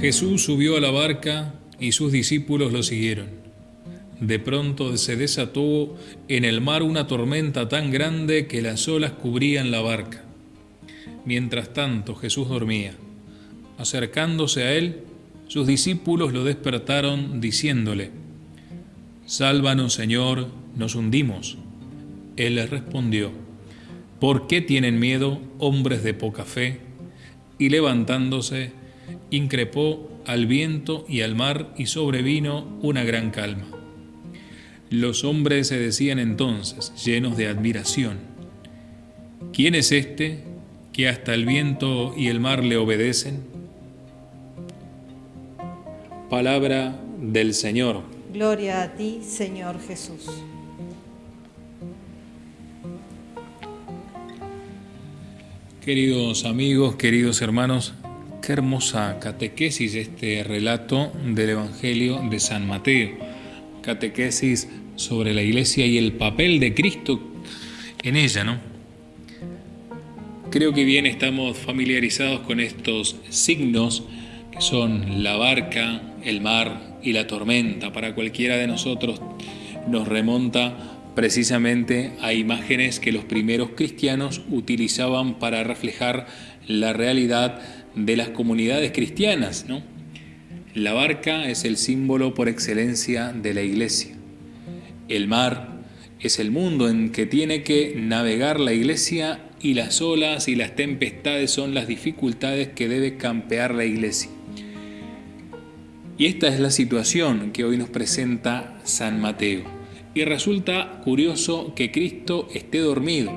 Jesús subió a la barca y sus discípulos lo siguieron. De pronto se desató en el mar una tormenta tan grande que las olas cubrían la barca. Mientras tanto Jesús dormía. Acercándose a él, sus discípulos lo despertaron diciéndole, Sálvanos Señor, nos hundimos. Él les respondió, ¿por qué tienen miedo hombres de poca fe? Y levantándose, increpó al viento y al mar y sobrevino una gran calma. Los hombres se decían entonces, llenos de admiración, ¿quién es este que hasta el viento y el mar le obedecen? Palabra del Señor. Gloria a ti, Señor Jesús. Queridos amigos, queridos hermanos, qué hermosa catequesis este relato del Evangelio de San Mateo. Catequesis sobre la iglesia y el papel de Cristo en ella, ¿no? Creo que bien estamos familiarizados con estos signos que son la barca, el mar y la tormenta. Para cualquiera de nosotros nos remonta precisamente a imágenes que los primeros cristianos utilizaban para reflejar la realidad de las comunidades cristianas. ¿no? La barca es el símbolo por excelencia de la iglesia. El mar es el mundo en que tiene que navegar la iglesia y las olas y las tempestades son las dificultades que debe campear la iglesia. Y esta es la situación que hoy nos presenta San Mateo. Y resulta curioso que Cristo esté dormido.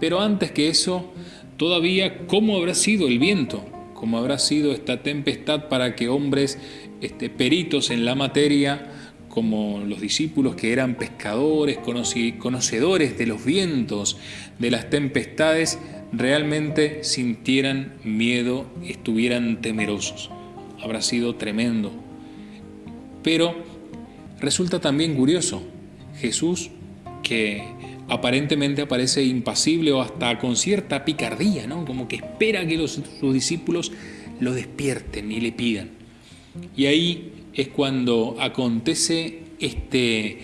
Pero antes que eso, todavía cómo habrá sido el viento, cómo habrá sido esta tempestad para que hombres este, peritos en la materia como los discípulos que eran pescadores, conocedores de los vientos, de las tempestades, realmente sintieran miedo, estuvieran temerosos. Habrá sido tremendo. Pero resulta también curioso, Jesús, que aparentemente aparece impasible o hasta con cierta picardía, ¿no? como que espera que los, sus discípulos lo despierten y le pidan. Y ahí es cuando acontece este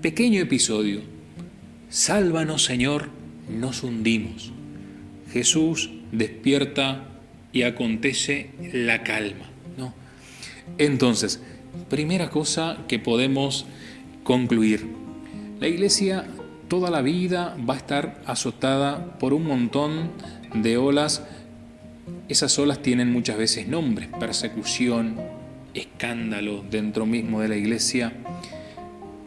pequeño episodio. Sálvanos Señor, nos hundimos. Jesús despierta y acontece la calma. Entonces, primera cosa que podemos concluir. La iglesia toda la vida va a estar azotada por un montón de olas. Esas olas tienen muchas veces nombres, persecución, escándalo dentro mismo de la iglesia,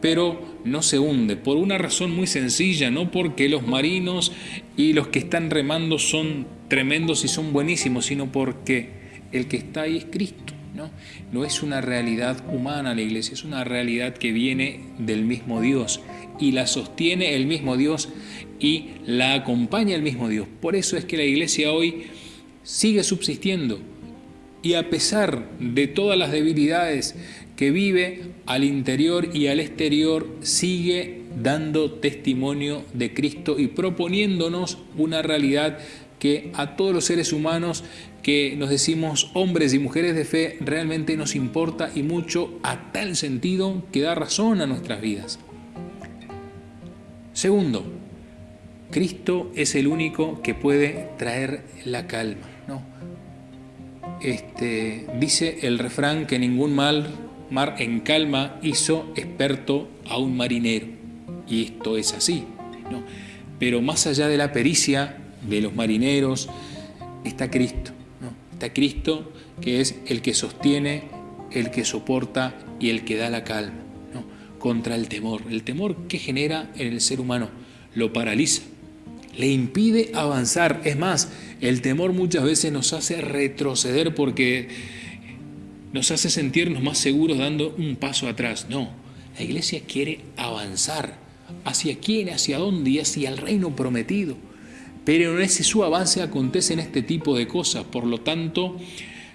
pero no se hunde por una razón muy sencilla, no porque los marinos y los que están remando son tremendos y son buenísimos, sino porque el que está ahí es Cristo. ¿No? es una realidad humana la iglesia, es una realidad que viene del mismo Dios y la sostiene el mismo Dios y la acompaña el mismo Dios. Por eso es que la iglesia hoy sigue subsistiendo, y a pesar de todas las debilidades que vive al interior y al exterior, sigue dando testimonio de Cristo y proponiéndonos una realidad que a todos los seres humanos que nos decimos hombres y mujeres de fe realmente nos importa y mucho a tal sentido que da razón a nuestras vidas. Segundo, Cristo es el único que puede traer la calma. Este, dice el refrán que ningún mal, mar en calma hizo experto a un marinero. Y esto es así. Pero más allá de la pericia de los marineros, está Cristo. Está Cristo que es el que sostiene, el que soporta y el que da la calma contra el temor. El temor que genera en el ser humano lo paraliza, le impide avanzar. Es más, el temor muchas veces nos hace retroceder porque nos hace sentirnos más seguros dando un paso atrás. No, la iglesia quiere avanzar. ¿Hacia quién? ¿Hacia dónde? Y hacia el reino prometido. Pero en ese su avance acontecen este tipo de cosas. Por lo tanto,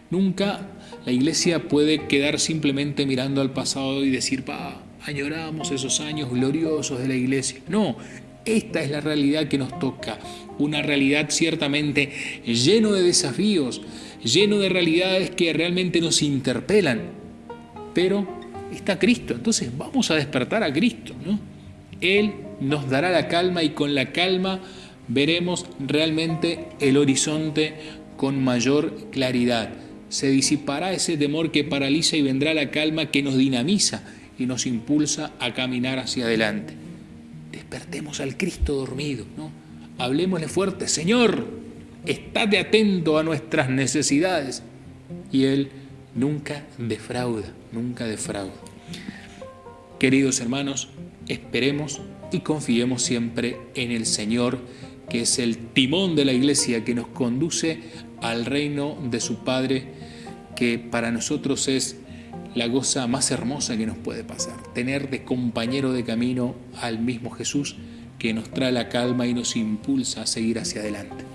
nunca la iglesia puede quedar simplemente mirando al pasado y decir, pa, añoramos esos años gloriosos de la iglesia. No, Esta es la realidad que nos toca, una realidad ciertamente lleno de desafíos, lleno de realidades que realmente nos interpelan, pero está Cristo, entonces vamos a despertar a Cristo, ¿no? Él nos dará la calma y con la calma veremos realmente el horizonte con mayor claridad. Se disipará ese temor que paraliza y vendrá la calma que nos dinamiza y nos impulsa a caminar hacia adelante. Despertemos al Cristo dormido, ¿no? Hablemosle fuerte, Señor, estate atento a nuestras necesidades. Y Él nunca defrauda, nunca defrauda. Queridos hermanos, esperemos y confiemos siempre en el Señor, que es el timón de la iglesia que nos conduce al reino de su Padre, que para nosotros es la cosa más hermosa que nos puede pasar, tener de compañero de camino al mismo Jesús que nos trae la calma y nos impulsa a seguir hacia adelante.